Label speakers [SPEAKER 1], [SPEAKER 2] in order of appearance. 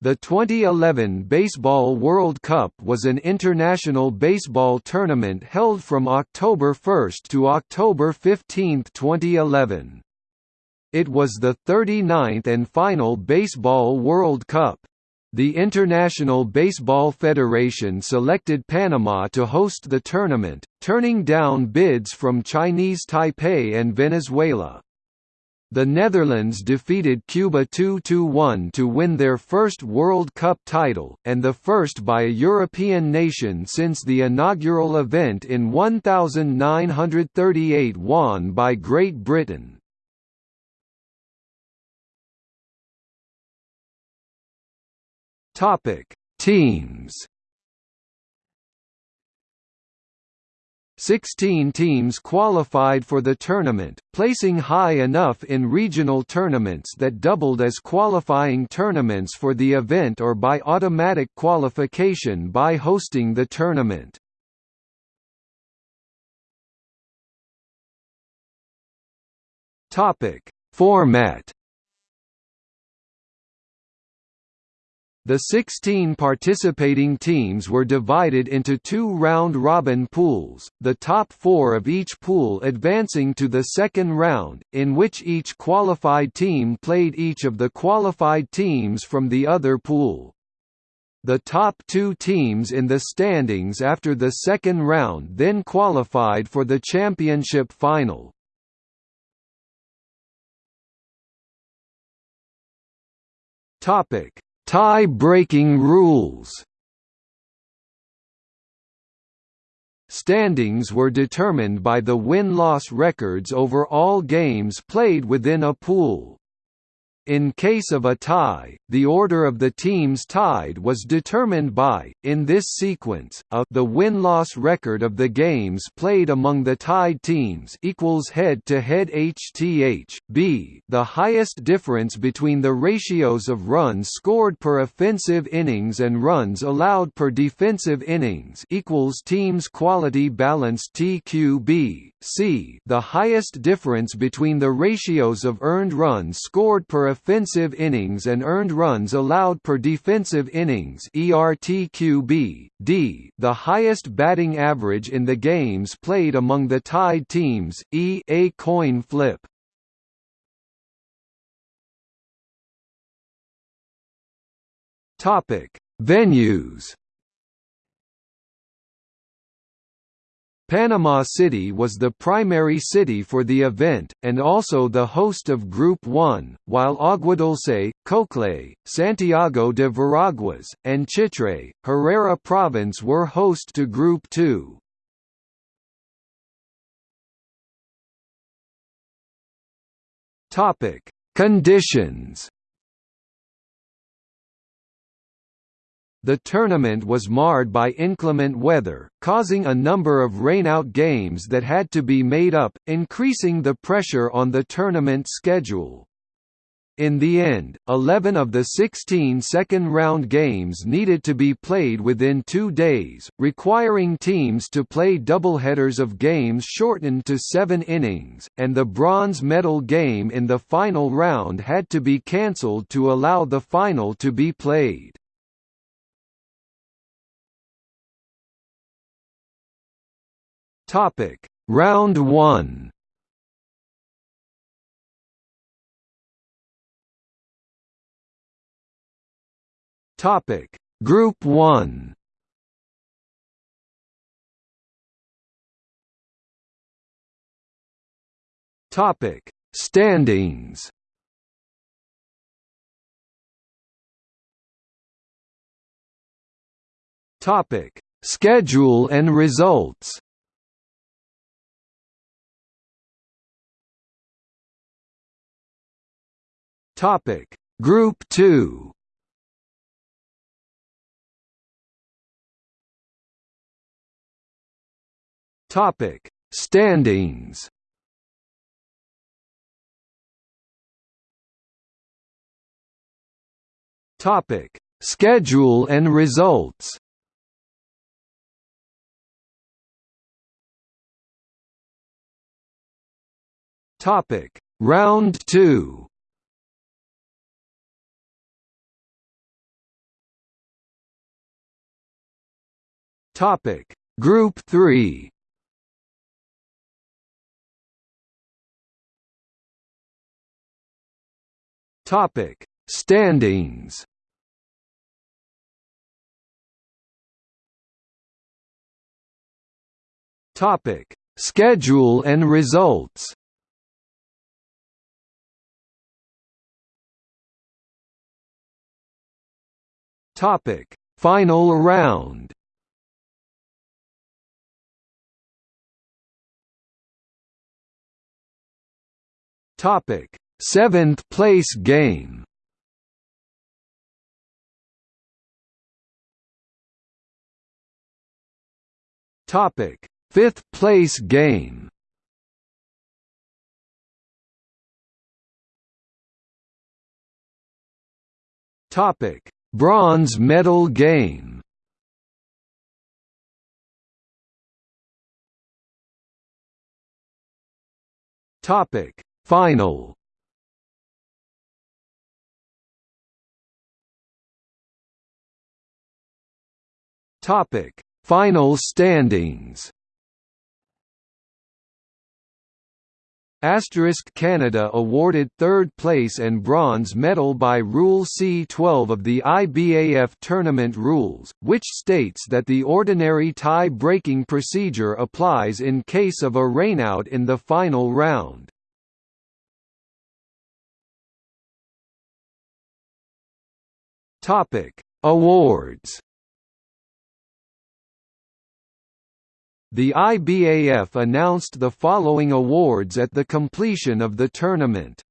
[SPEAKER 1] The 2011 Baseball World Cup was an international baseball tournament held from October 1 to October 15, 2011. It was the 39th and final Baseball World Cup. The International Baseball Federation selected Panama to host the tournament, turning down bids from Chinese Taipei and Venezuela. The Netherlands defeated Cuba 2–1 to win their first World Cup title, and the first by a European nation since the inaugural event in 1938 won by Great Britain. Teams 16 teams qualified for the tournament, placing high enough in regional tournaments that doubled as qualifying tournaments for the event or by automatic qualification by hosting the tournament. Format The 16 participating teams were divided into two round-robin pools, the top four of each pool advancing to the second round, in which each qualified team played each of the qualified teams from the other pool. The top two teams in the standings after the second round then qualified for the championship final. Topic Tie-breaking rules Standings were determined by the win-loss records over all games played within a pool. In case of a tie, the order of the teams tied was determined by, in this sequence, a the win-loss record of the games played among the tied teams equals head-to-head HTH, b the highest difference between the ratios of runs scored per offensive innings and runs allowed per defensive innings equals teams quality balance TQB, c the highest difference between the ratios of earned runs scored per offensive innings and earned runs allowed per defensive innings ERTQB, D, the highest batting average in the games played among the tied teams, E a coin flip. Venues Panama City was the primary city for the event, and also the host of Group 1, while Aguadulce, Coclé, Santiago de Veraguas, and Chitre, Herrera Province were host to Group 2. Conditions The tournament was marred by inclement weather, causing a number of rainout games that had to be made up, increasing the pressure on the tournament schedule. In the end, 11 of the 16 second-round games needed to be played within two days, requiring teams to play doubleheaders of games shortened to seven innings, and the bronze medal game in the final round had to be cancelled to allow the final to be played. Topic: Round 1. Topic: Group 1. Topic: Standings. Topic: Schedule and results. Topic. Group 2 Topic. Standings. Topic. Schedule and results. Topic. Round 2 Topic. Group 3 Topic. Standings. Topic. Schedule and results. Topic. Final round Topic: Seventh place game. Topic: Fifth place game. Topic: Bronze medal game. Topic: Final Topic: Final standings. Asterisk Canada awarded third place and bronze medal by Rule C-12 of the IBAF tournament rules, which states that the ordinary tie-breaking procedure applies in case of a rainout in the final round. Topic: Awards. The IBAF announced the following awards at the completion of the tournament.